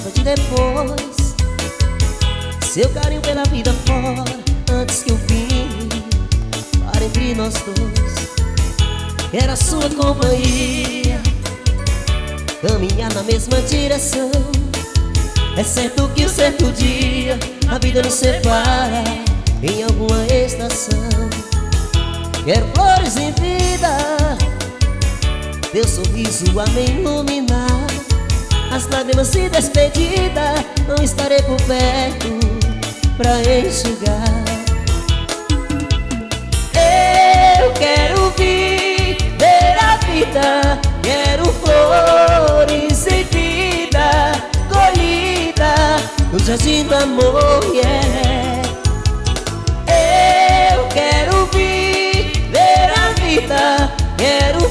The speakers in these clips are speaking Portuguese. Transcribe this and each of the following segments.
saudade depois Seu carinho pela vida fora Antes que eu vim Para entre nós dois. Era sua companhia Caminhar na mesma direção. É certo que um certo dia A vida nos separa Em alguma estação. Quero flores em vida Teu sorriso a me iluminar As lágrimas se despedida Não estarei por perto Pra enxugar. Eu quero viver a vida Quero flores em vida Colhida No jardim do amor, yeah. Eu quero viver a vida Quero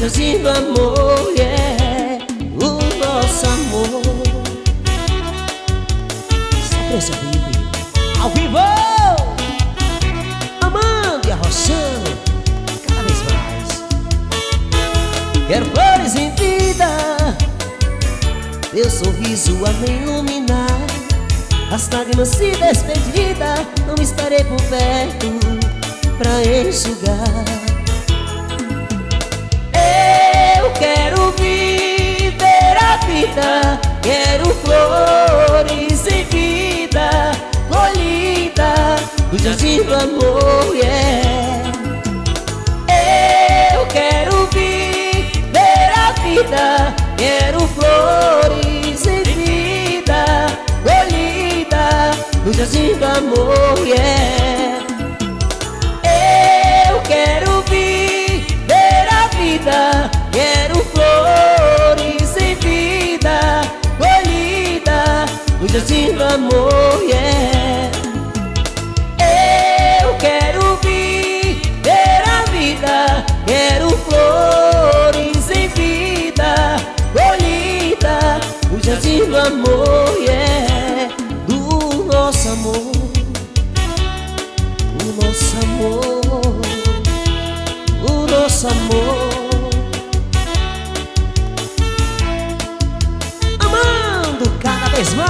do amor, yeah O nosso amor. Só pressa Ao vivo! Amando e arrochando Cada vez mais. Quero flores em vida. Teu sorriso a me iluminar. As lágrimas se despedida. Não estarei por perto Pra enxugar Quero flores em vida Colhida No jardim do amor, yeah. Eu quero viver a vida Quero flores em vida Colhida No jardim do amor, yeah desafio amor, yeah. Eu quero viver a vida. Quero flores em vida Colhida O jardim do amor, yeah. Do nosso amor. O nosso amor. O nosso amor. Amando cada vez mais.